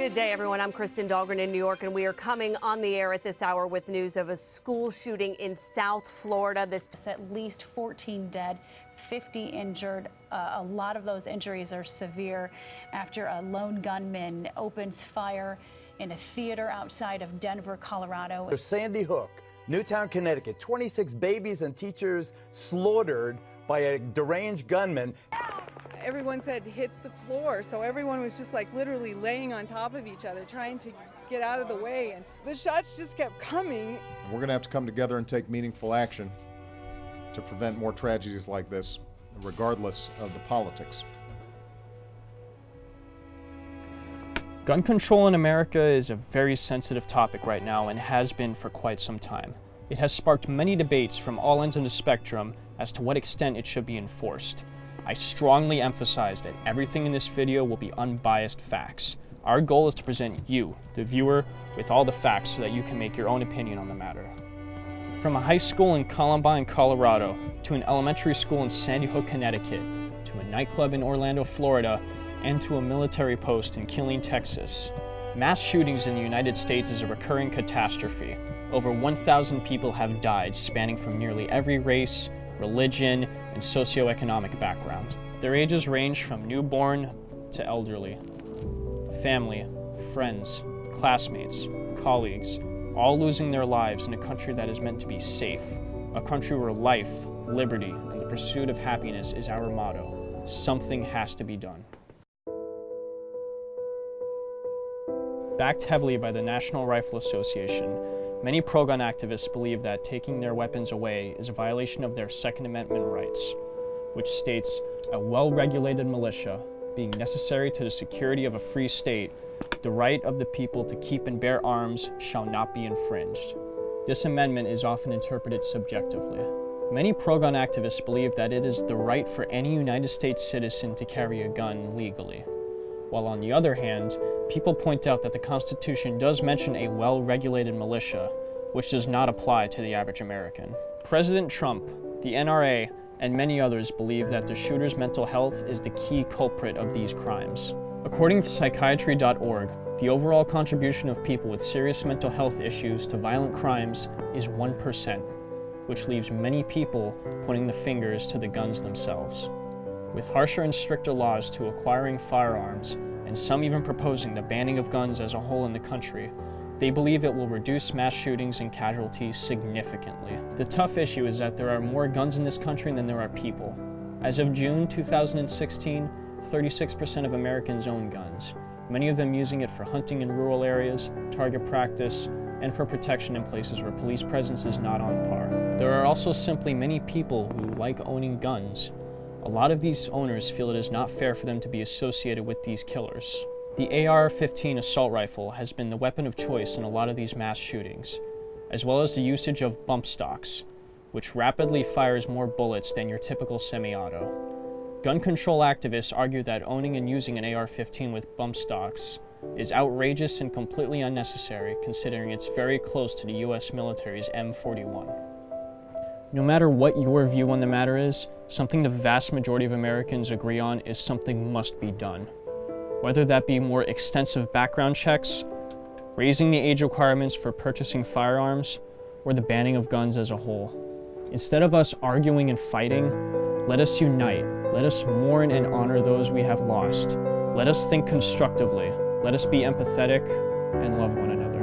Good day, everyone. I'm Kristen Dahlgren in New York, and we are coming on the air at this hour with news of a school shooting in South Florida. This at least 14 dead, 50 injured. Uh, a lot of those injuries are severe after a lone gunman opens fire in a theater outside of Denver, Colorado. There's Sandy Hook, Newtown, Connecticut. 26 babies and teachers slaughtered by a deranged gunman everyone said hit the floor, so everyone was just like literally laying on top of each other, trying to get out of the way, and the shots just kept coming. We're going to have to come together and take meaningful action to prevent more tragedies like this, regardless of the politics. Gun control in America is a very sensitive topic right now and has been for quite some time. It has sparked many debates from all ends of the spectrum as to what extent it should be enforced. I strongly emphasize that everything in this video will be unbiased facts. Our goal is to present you, the viewer, with all the facts so that you can make your own opinion on the matter. From a high school in Columbine, Colorado, to an elementary school in Sandy Hook, Connecticut, to a nightclub in Orlando, Florida, and to a military post in Killeen, Texas. Mass shootings in the United States is a recurring catastrophe. Over 1,000 people have died, spanning from nearly every race, religion, and socioeconomic background. Their ages range from newborn to elderly. Family, friends, classmates, colleagues, all losing their lives in a country that is meant to be safe, a country where life, liberty, and the pursuit of happiness is our motto. Something has to be done. Backed heavily by the National Rifle Association, Many pro-gun activists believe that taking their weapons away is a violation of their Second Amendment rights, which states, a well-regulated militia, being necessary to the security of a free state, the right of the people to keep and bear arms shall not be infringed. This amendment is often interpreted subjectively. Many pro-gun activists believe that it is the right for any United States citizen to carry a gun legally, while on the other hand, people point out that the Constitution does mention a well-regulated militia, which does not apply to the average American. President Trump, the NRA, and many others believe that the shooter's mental health is the key culprit of these crimes. According to psychiatry.org, the overall contribution of people with serious mental health issues to violent crimes is 1%, which leaves many people pointing the fingers to the guns themselves. With harsher and stricter laws to acquiring firearms, and some even proposing the banning of guns as a whole in the country, they believe it will reduce mass shootings and casualties significantly. The tough issue is that there are more guns in this country than there are people. As of June 2016, 36% of Americans own guns, many of them using it for hunting in rural areas, target practice, and for protection in places where police presence is not on par. There are also simply many people who like owning guns, a lot of these owners feel it is not fair for them to be associated with these killers. The AR-15 assault rifle has been the weapon of choice in a lot of these mass shootings, as well as the usage of bump stocks, which rapidly fires more bullets than your typical semi-auto. Gun control activists argue that owning and using an AR-15 with bump stocks is outrageous and completely unnecessary considering it's very close to the US military's M41. No matter what your view on the matter is, something the vast majority of Americans agree on is something must be done. Whether that be more extensive background checks, raising the age requirements for purchasing firearms, or the banning of guns as a whole. Instead of us arguing and fighting, let us unite. Let us mourn and honor those we have lost. Let us think constructively. Let us be empathetic and love one another.